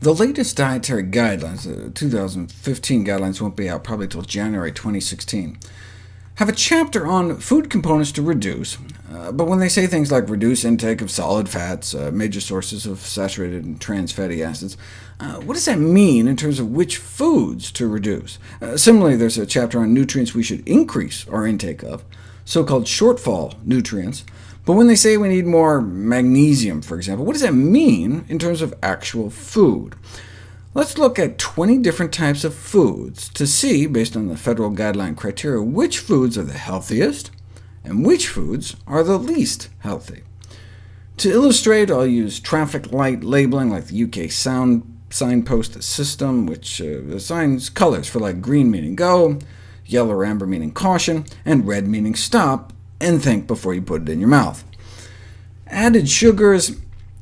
The latest dietary guidelines, the 2015 guidelines won't be out probably until January 2016, have a chapter on food components to reduce, uh, but when they say things like reduce intake of solid fats, uh, major sources of saturated and trans fatty acids, uh, what does that mean in terms of which foods to reduce? Uh, similarly, there's a chapter on nutrients we should increase our intake of, so-called shortfall nutrients, but when they say we need more magnesium, for example, what does that mean in terms of actual food? Let's look at 20 different types of foods to see, based on the federal guideline criteria, which foods are the healthiest, and which foods are the least healthy. To illustrate, I'll use traffic light labeling like the UK sound signpost system, which uh, assigns colors for like green meaning go, yellow or amber meaning caution, and red meaning stop, and think before you put it in your mouth. Added sugars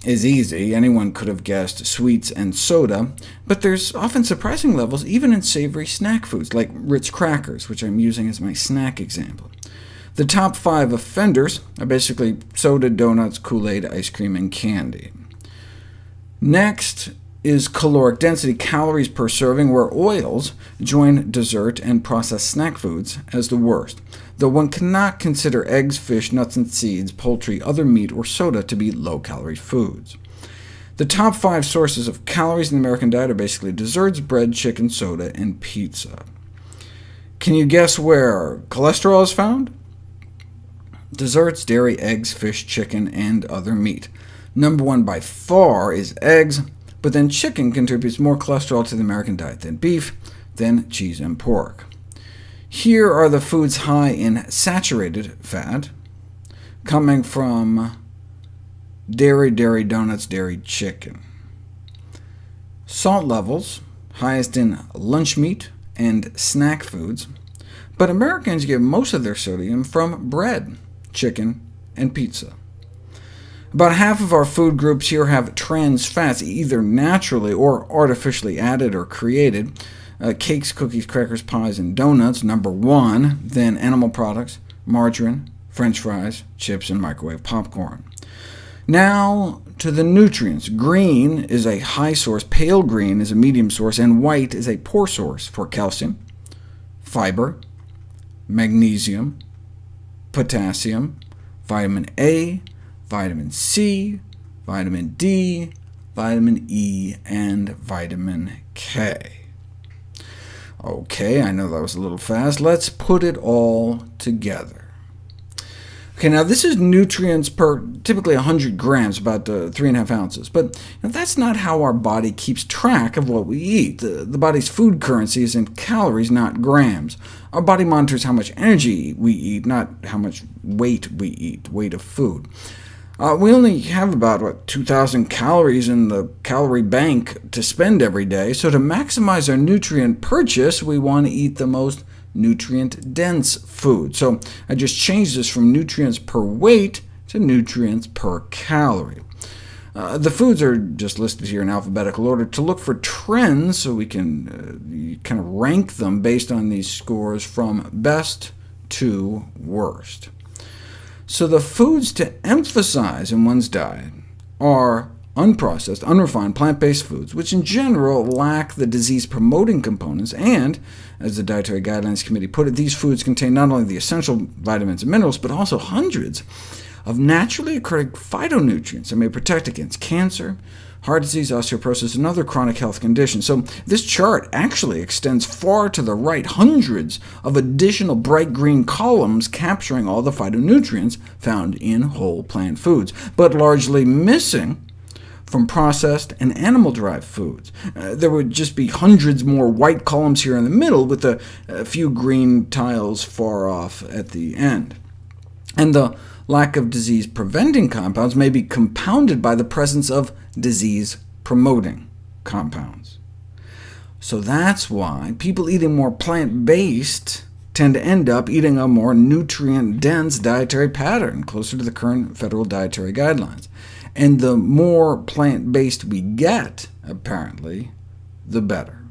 is easy. Anyone could have guessed sweets and soda, but there's often surprising levels even in savory snack foods, like Ritz crackers, which I'm using as my snack example. The top five offenders are basically soda, donuts, Kool-Aid, ice cream, and candy. Next is caloric density, calories per serving, where oils join dessert and processed snack foods as the worst, though one cannot consider eggs, fish, nuts and seeds, poultry, other meat, or soda to be low-calorie foods. The top five sources of calories in the American diet are basically desserts, bread, chicken, soda, and pizza. Can you guess where cholesterol is found? Desserts, dairy, eggs, fish, chicken, and other meat. Number one by far is eggs, but then chicken contributes more cholesterol to the American diet than beef, than cheese and pork. Here are the foods high in saturated fat, coming from dairy, dairy donuts, dairy chicken. Salt levels, highest in lunch meat and snack foods, but Americans get most of their sodium from bread, chicken, and pizza. About half of our food groups here have trans fats, either naturally or artificially added or created. Uh, cakes, cookies, crackers, pies, and donuts, number one, then animal products, margarine, french fries, chips, and microwave popcorn. Now to the nutrients. Green is a high source, pale green is a medium source, and white is a poor source for calcium, fiber, magnesium, potassium, vitamin A, vitamin C, vitamin D, vitamin E, and vitamin K. OK, I know that was a little fast. Let's put it all together. OK, now this is nutrients per typically 100 grams, about uh, 3.5 ounces. But that's not how our body keeps track of what we eat. The, the body's food currency is in calories, not grams. Our body monitors how much energy we eat, not how much weight we eat, weight of food. Uh, we only have about what, 2,000 calories in the calorie bank to spend every day, so to maximize our nutrient purchase, we want to eat the most nutrient-dense food. So I just changed this from nutrients per weight to nutrients per calorie. Uh, the foods are just listed here in alphabetical order to look for trends, so we can uh, kind of rank them based on these scores from best to worst. So the foods to emphasize in one's diet are unprocessed, unrefined plant-based foods, which in general lack the disease-promoting components, and, as the Dietary Guidelines Committee put it, these foods contain not only the essential vitamins and minerals, but also hundreds of naturally occurring phytonutrients that may protect against cancer, heart disease, osteoporosis, and other chronic health conditions. So this chart actually extends far to the right, hundreds of additional bright green columns capturing all the phytonutrients found in whole plant foods, but largely missing from processed and animal-derived foods. Uh, there would just be hundreds more white columns here in the middle, with a, a few green tiles far off at the end. And the lack of disease-preventing compounds may be compounded by the presence of disease-promoting compounds. So that's why people eating more plant-based tend to end up eating a more nutrient-dense dietary pattern, closer to the current federal dietary guidelines. And the more plant-based we get, apparently, the better.